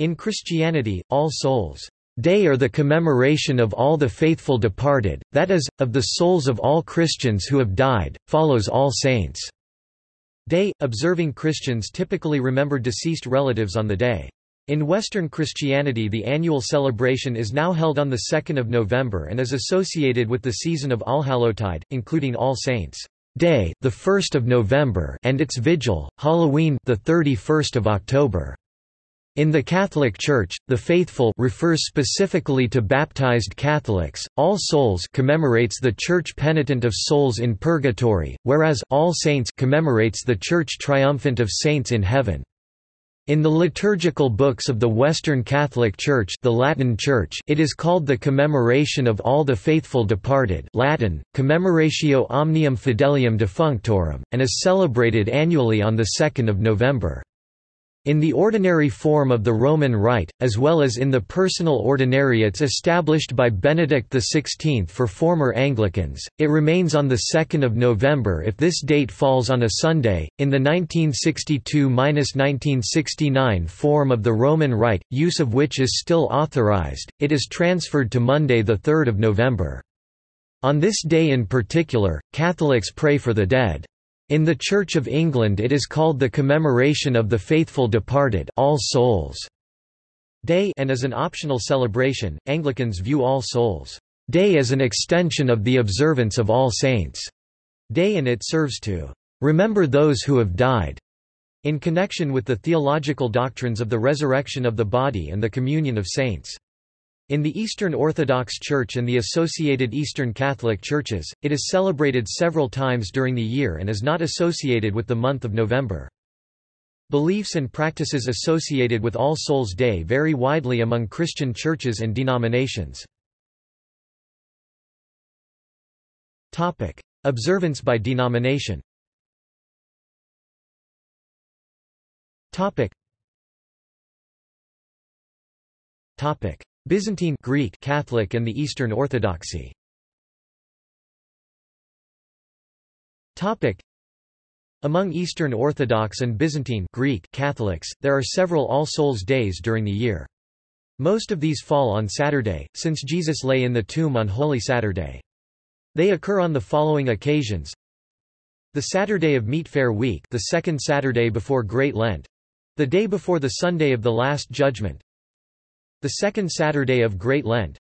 In Christianity, All Souls' Day or the commemoration of all the faithful departed, that is, of the souls of all Christians who have died, follows All Saints' Day. Observing Christians typically remember deceased relatives on the day. In Western Christianity the annual celebration is now held on the 2nd of November and is associated with the season of Allhallowtide, including All Saints' Day, the 1st of November, and its vigil, Halloween, the 31st of October. In the Catholic Church, the faithful refers specifically to baptized Catholics. All Souls commemorates the Church penitent of souls in purgatory, whereas All Saints commemorates the Church triumphant of saints in heaven. In the liturgical books of the Western Catholic Church, the Latin Church, it is called the Commemoration of All the Faithful Departed, Latin Commemoratio Omnium Fidelium Defunctorum, and is celebrated annually on the 2nd of November. In the ordinary form of the Roman Rite, as well as in the personal ordinariates established by Benedict XVI for former Anglicans, it remains on 2 November if this date falls on a Sunday. In the 1962–1969 form of the Roman Rite, use of which is still authorized, it is transferred to Monday 3 November. On this day in particular, Catholics pray for the dead. In the Church of England it is called the Commemoration of the Faithful Departed All Souls Day and as an optional celebration, Anglicans view All Souls Day as an extension of the observance of All Saints' Day and it serves to remember those who have died in connection with the theological doctrines of the resurrection of the body and the communion of saints. In the Eastern Orthodox Church and the associated Eastern Catholic Churches, it is celebrated several times during the year and is not associated with the month of November. Beliefs and practices associated with All Souls' Day vary widely among Christian churches and denominations. Observance by denomination Topic. Byzantine Greek Catholic and the Eastern Orthodoxy. Topic. Among Eastern Orthodox and Byzantine Greek Catholics, there are several All Souls Days during the year. Most of these fall on Saturday, since Jesus lay in the tomb on Holy Saturday. They occur on the following occasions. The Saturday of Meatfare Week the second Saturday before Great Lent. The day before the Sunday of the Last Judgment. The second Saturday of Great Lent.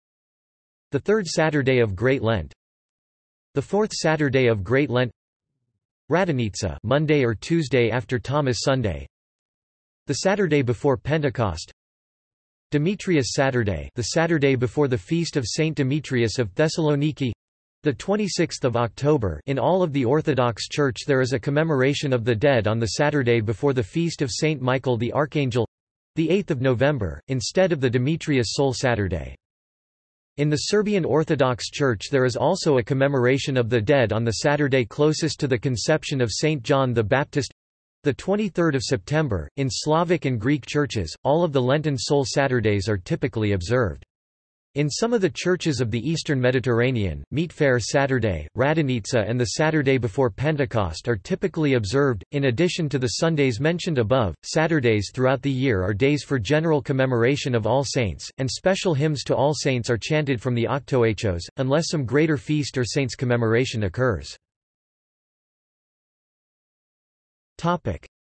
The third Saturday of Great Lent. The fourth Saturday of Great Lent. Radonitsa Monday or Tuesday after Thomas Sunday. The Saturday before Pentecost. Demetrius Saturday the Saturday before the feast of Saint Demetrius of Thessaloniki. The 26th of October in all of the Orthodox Church there is a commemoration of the dead on the Saturday before the feast of Saint Michael the Archangel the 8th of November, instead of the Demetrius Soul Saturday. In the Serbian Orthodox Church there is also a commemoration of the dead on the Saturday closest to the conception of Saint John the Baptist the 23rd of September. In Slavic and Greek churches, all of the Lenten Soul Saturdays are typically observed. In some of the churches of the eastern Mediterranean, Meatfare Saturday, Radonitsa and the Saturday before Pentecost are typically observed. In addition to the Sundays mentioned above, Saturdays throughout the year are days for general commemoration of all saints, and special hymns to all saints are chanted from the Octoechos, unless some greater feast or saints commemoration occurs.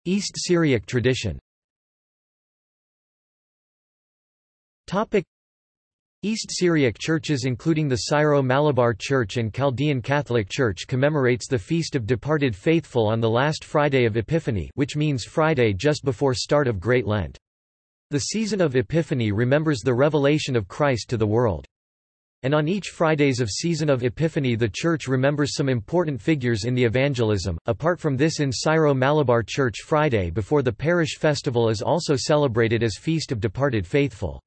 East Syriac tradition East Syriac churches including the Syro-Malabar Church and Chaldean Catholic Church commemorates the Feast of Departed Faithful on the last Friday of Epiphany which means Friday just before start of Great Lent. The season of Epiphany remembers the revelation of Christ to the world. And on each Fridays of season of Epiphany the Church remembers some important figures in the evangelism. Apart from this in Syro-Malabar Church Friday before the parish festival is also celebrated as Feast of Departed Faithful.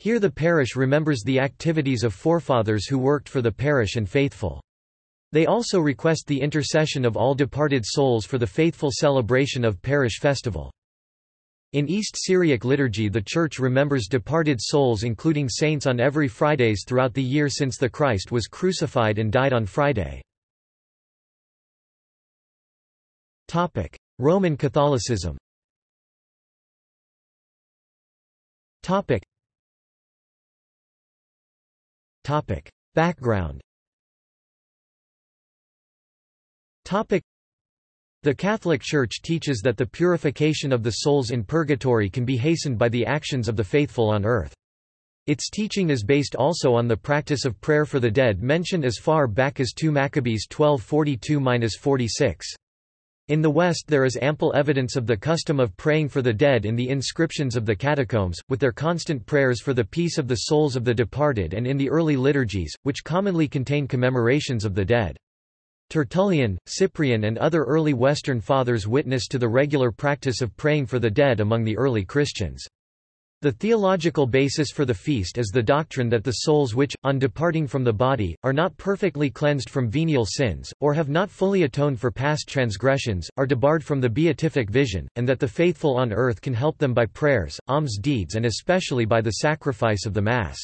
Here the parish remembers the activities of forefathers who worked for the parish and faithful. They also request the intercession of all departed souls for the faithful celebration of parish festival. In East Syriac liturgy the Church remembers departed souls including saints on every Fridays throughout the year since the Christ was crucified and died on Friday. Roman Catholicism Topic. Background Topic. The Catholic Church teaches that the purification of the souls in purgatory can be hastened by the actions of the faithful on earth. Its teaching is based also on the practice of prayer for the dead mentioned as far back as 2 Maccabees 1242-46. In the West there is ample evidence of the custom of praying for the dead in the inscriptions of the catacombs, with their constant prayers for the peace of the souls of the departed and in the early liturgies, which commonly contain commemorations of the dead. Tertullian, Cyprian and other early Western fathers witness to the regular practice of praying for the dead among the early Christians. The theological basis for the feast is the doctrine that the souls which, on departing from the body, are not perfectly cleansed from venial sins, or have not fully atoned for past transgressions, are debarred from the beatific vision, and that the faithful on earth can help them by prayers, alms deeds and especially by the sacrifice of the Mass.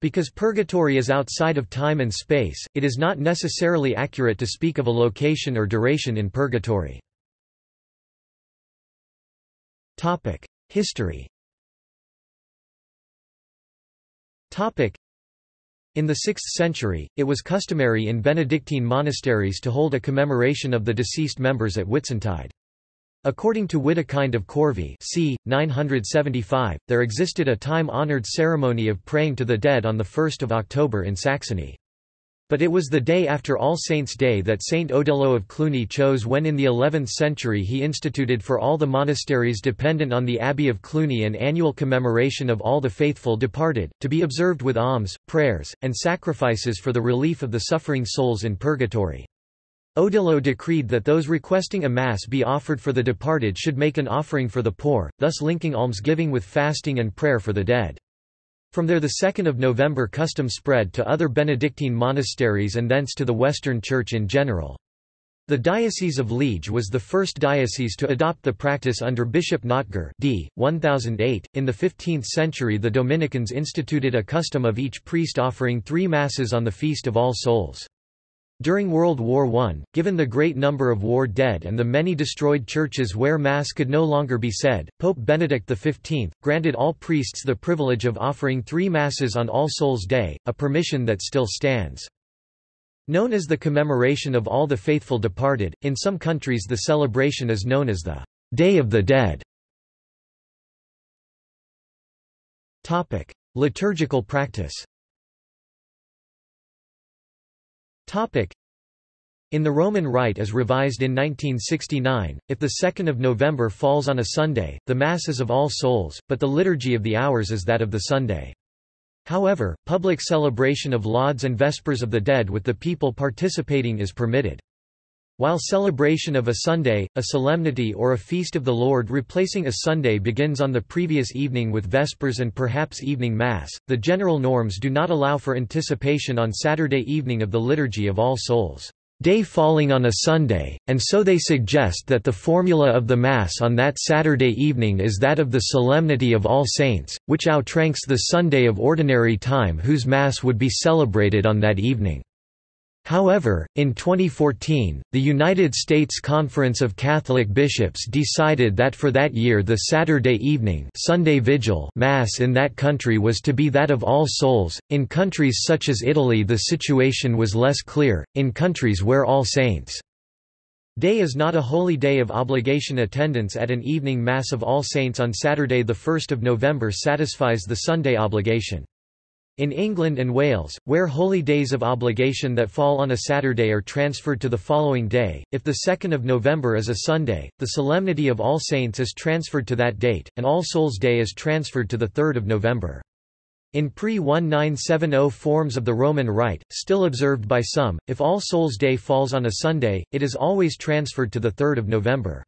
Because purgatory is outside of time and space, it is not necessarily accurate to speak of a location or duration in purgatory. History in the 6th century, it was customary in Benedictine monasteries to hold a commemoration of the deceased members at Whitsuntide. According to Widukind of Corvey c. 975, there existed a time-honored ceremony of praying to the dead on 1 October in Saxony. But it was the day after All Saints' Day that Saint Odilo of Cluny chose when in the 11th century he instituted for all the monasteries dependent on the Abbey of Cluny an annual commemoration of all the faithful departed, to be observed with alms, prayers, and sacrifices for the relief of the suffering souls in purgatory. Odilo decreed that those requesting a mass be offered for the departed should make an offering for the poor, thus linking almsgiving with fasting and prayer for the dead. From there the 2nd of November custom spread to other Benedictine monasteries and thence to the Western Church in general. The Diocese of Liege was the first diocese to adopt the practice under Bishop Notger d. 1008. .In the 15th century the Dominicans instituted a custom of each priest offering three masses on the Feast of All Souls. During World War I, given the great number of war dead and the many destroyed churches where Mass could no longer be said, Pope Benedict XV, granted all priests the privilege of offering three Masses on All Souls' Day, a permission that still stands. Known as the commemoration of all the faithful departed, in some countries the celebration is known as the Day of the Dead. Liturgical practice in the Roman Rite as revised in 1969, if the 2nd of November falls on a Sunday, the Mass is of All Souls, but the Liturgy of the Hours is that of the Sunday. However, public celebration of Lauds and Vespers of the Dead with the people participating is permitted. While celebration of a Sunday, a solemnity or a feast of the Lord replacing a Sunday begins on the previous evening with Vespers and perhaps evening Mass, the general norms do not allow for anticipation on Saturday evening of the Liturgy of All Souls day falling on a Sunday, and so they suggest that the formula of the Mass on that Saturday evening is that of the Solemnity of All Saints, which outranks the Sunday of Ordinary Time whose Mass would be celebrated on that evening. However, in 2014, the United States Conference of Catholic Bishops decided that for that year the Saturday evening Sunday Vigil Mass in that country was to be that of All Souls. In countries such as Italy the situation was less clear, in countries where All Saints' Day is not a holy day of obligation attendance at an evening Mass of All Saints on Saturday 1 November satisfies the Sunday obligation. In England and Wales, where holy days of obligation that fall on a Saturday are transferred to the following day, if the 2nd of November is a Sunday, the Solemnity of All Saints is transferred to that date, and All Souls' Day is transferred to the 3rd of November. In pre-1970 forms of the Roman Rite, still observed by some, if All Souls' Day falls on a Sunday, it is always transferred to the 3rd of November.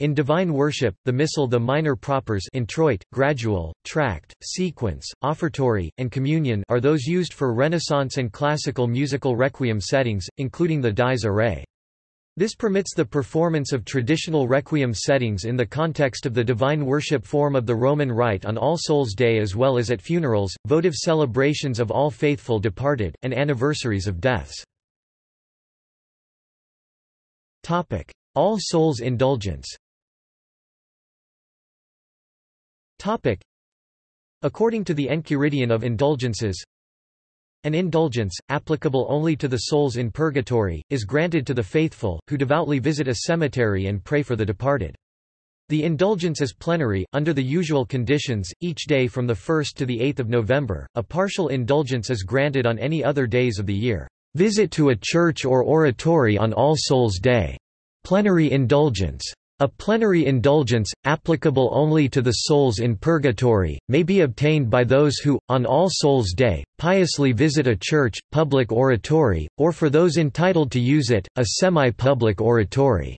In divine worship, the missal the minor propers introit, gradual, tract, sequence, offertory, and communion are those used for Renaissance and classical musical requiem settings, including the Dies Irae. This permits the performance of traditional requiem settings in the context of the divine worship form of the Roman Rite on All Souls' Day as well as at funerals, votive celebrations of all faithful departed, and anniversaries of deaths. All Souls Indulgence According to the Enchiridion of Indulgences, an indulgence, applicable only to the souls in purgatory, is granted to the faithful, who devoutly visit a cemetery and pray for the departed. The indulgence is plenary, under the usual conditions, each day from the 1st to the 8th of November. A partial indulgence is granted on any other days of the year. Visit to a church or oratory on All Souls' Day. Plenary indulgence. A plenary indulgence, applicable only to the souls in purgatory, may be obtained by those who, on All Souls' Day, piously visit a church, public oratory, or for those entitled to use it, a semi-public oratory.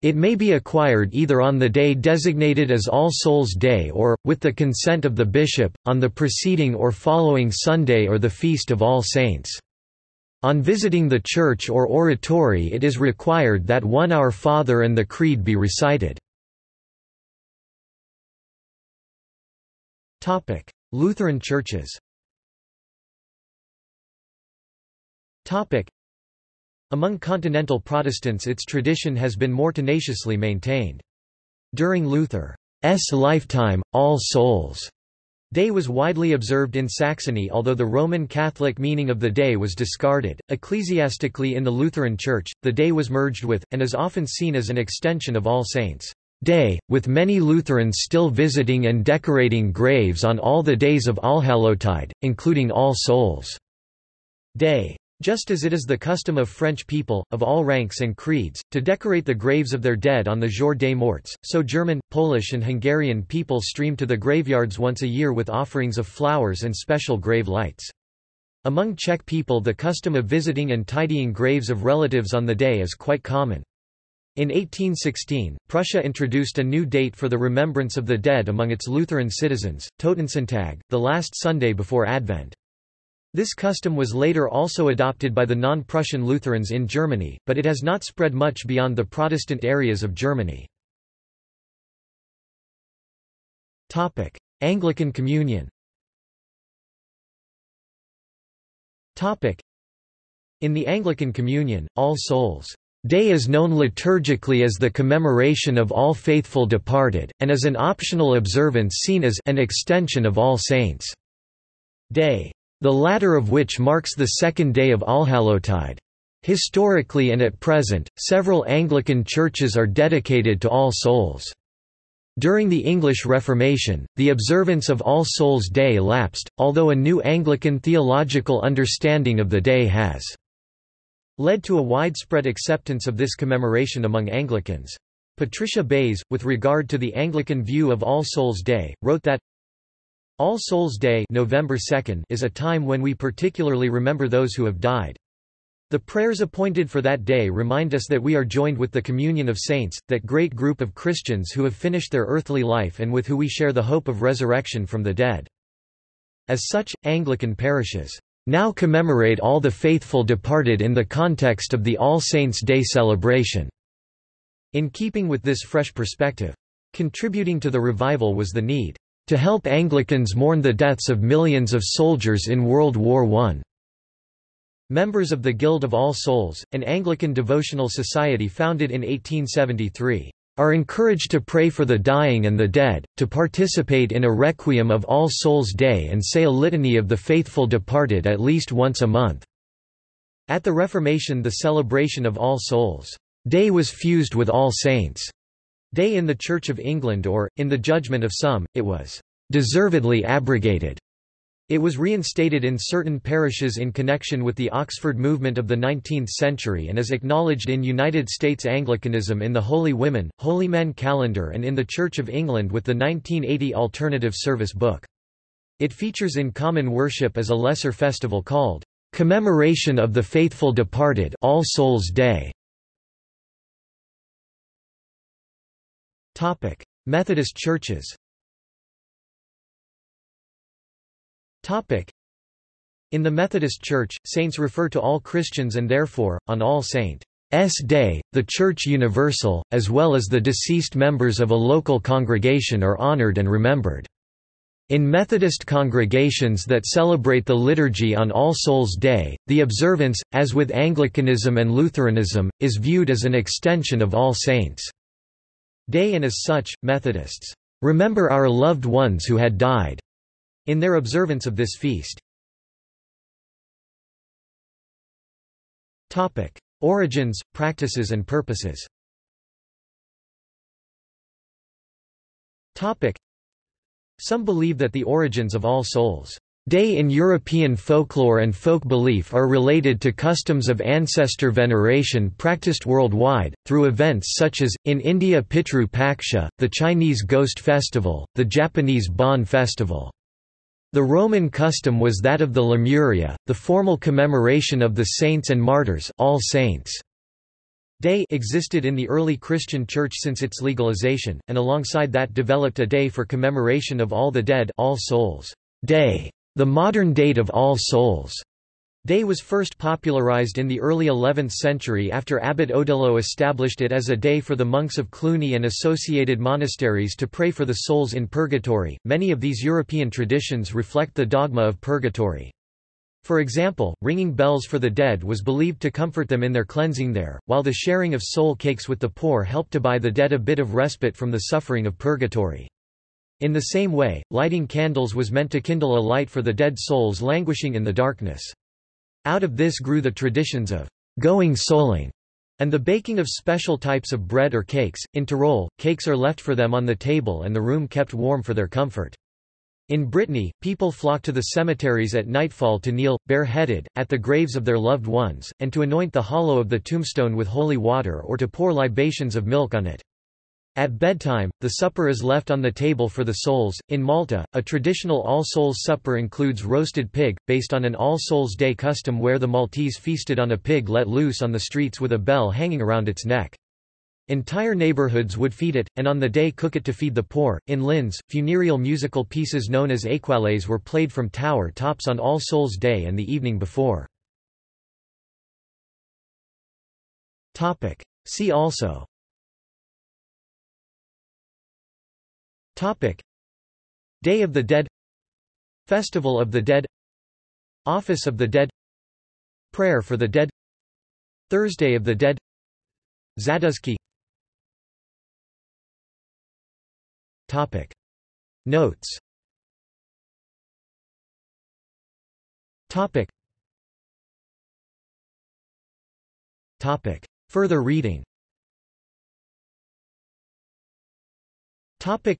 It may be acquired either on the day designated as All Souls' Day or, with the consent of the bishop, on the preceding or following Sunday or the Feast of All Saints. On visiting the church or oratory it is required that one Our Father and the Creed be recited. Lutheran churches Among continental Protestants its tradition has been more tenaciously maintained. During Luther's lifetime, All Souls' Day was widely observed in Saxony although the Roman Catholic meaning of the day was discarded. Ecclesiastically in the Lutheran Church, the day was merged with, and is often seen as an extension of All Saints' Day, with many Lutherans still visiting and decorating graves on all the days of Allhallowtide, including All Souls' Day. Just as it is the custom of French people, of all ranks and creeds, to decorate the graves of their dead on the Jour des Morts, so German, Polish and Hungarian people stream to the graveyards once a year with offerings of flowers and special grave lights. Among Czech people the custom of visiting and tidying graves of relatives on the day is quite common. In 1816, Prussia introduced a new date for the remembrance of the dead among its Lutheran citizens, Totensonntag, the last Sunday before Advent. This custom was later also adopted by the non-Prussian Lutherans in Germany, but it has not spread much beyond the Protestant areas of Germany. Anglican Communion In the Anglican Communion, All Souls' Day is known liturgically as the commemoration of all faithful departed, and as an optional observance seen as an extension of All Saints' Day the latter of which marks the second day of Allhallowtide. Historically and at present, several Anglican churches are dedicated to All Souls. During the English Reformation, the observance of All Souls' Day lapsed, although a new Anglican theological understanding of the day has led to a widespread acceptance of this commemoration among Anglicans. Patricia Bays, with regard to the Anglican view of All Souls' Day, wrote that all Souls Day November 2nd is a time when we particularly remember those who have died. The prayers appointed for that day remind us that we are joined with the communion of saints, that great group of Christians who have finished their earthly life and with who we share the hope of resurrection from the dead. As such, Anglican parishes now commemorate all the faithful departed in the context of the All Saints' Day celebration. In keeping with this fresh perspective. Contributing to the revival was the need to help Anglicans mourn the deaths of millions of soldiers in World War I. Members of the Guild of All Souls, an Anglican devotional society founded in 1873, are encouraged to pray for the dying and the dead, to participate in a requiem of All Souls' Day and say a litany of the faithful departed at least once a month. At the Reformation the celebration of All Souls' Day was fused with All Saints' Day in the Church of England or, in the judgment of some, it was deservedly abrogated. It was reinstated in certain parishes in connection with the Oxford movement of the 19th century and is acknowledged in United States Anglicanism in the Holy Women, Holy Men calendar and in the Church of England with the 1980 Alternative Service Book. It features in common worship as a lesser festival called Commemoration of the Faithful Departed All Souls Day. Methodist churches Topic: In the Methodist Church, saints refer to all Christians and therefore, on All Saints' Day, the Church Universal, as well as the deceased members of a local congregation are honored and remembered. In Methodist congregations that celebrate the liturgy on All Souls' Day, the observance, as with Anglicanism and Lutheranism, is viewed as an extension of All Saints' Day and as such, Methodists remember our loved ones who had died in their observance of this feast. Origins, practices and purposes. Some believe that the origins of All Souls' Day in European folklore and folk belief are related to customs of ancestor veneration practiced worldwide, through events such as, in India Pitru Paksha, the Chinese Ghost Festival, the Japanese Bon Festival. The Roman custom was that of the Lemuria, the formal commemoration of the saints and martyrs All Saints' Day existed in the early Christian Church since its legalization, and alongside that developed a day for commemoration of all the dead All Souls' Day. The modern date of All Souls' Day was first popularized in the early 11th century after Abbot Odilo established it as a day for the monks of Cluny and associated monasteries to pray for the souls in purgatory. Many of these European traditions reflect the dogma of purgatory. For example, ringing bells for the dead was believed to comfort them in their cleansing there, while the sharing of soul cakes with the poor helped to buy the dead a bit of respite from the suffering of purgatory. In the same way, lighting candles was meant to kindle a light for the dead souls languishing in the darkness. Out of this grew the traditions of going souling and the baking of special types of bread or cakes. In Tyrol, cakes are left for them on the table and the room kept warm for their comfort. In Brittany, people flock to the cemeteries at nightfall to kneel, bareheaded, at the graves of their loved ones, and to anoint the hollow of the tombstone with holy water or to pour libations of milk on it. At bedtime, the supper is left on the table for the souls. In Malta, a traditional All Souls supper includes roasted pig, based on an All Souls Day custom where the Maltese feasted on a pig let loose on the streets with a bell hanging around its neck. Entire neighborhoods would feed it, and on the day cook it to feed the poor. In Linz, funereal musical pieces known as étoiles were played from tower tops on All Souls Day and the evening before. See also Topic. Day of the Dead. Festival of the Dead. Office of the Dead. Prayer for the Dead. Thursday of the Dead. Zaduszki Topic. Notes. Topic. Topic. Further reading. Topic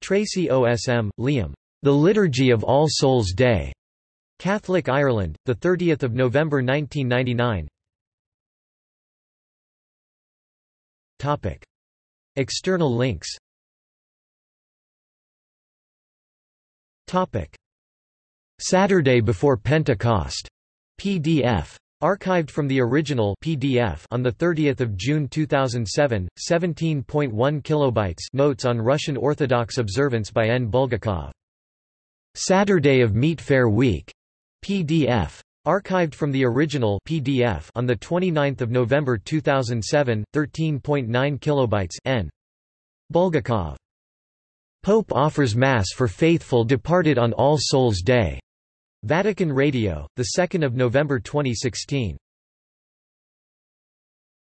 Tracy OSM, Liam. The Liturgy of All Souls' Day. Catholic Ireland, 30 November 1999 Topic. External links Topic. Saturday before Pentecost. PDF. Archived from the original PDF on the 30th of June 2007, 17.1 kilobytes notes on Russian Orthodox observance by N. Bulgakov. Saturday of Meatfare Week. PDF. Archived from the original PDF on the 29th of November 2007, 13.9 kilobytes N. Bulgakov. Pope offers Mass for faithful departed on All Souls' Day. Vatican Radio, 2 November 2016.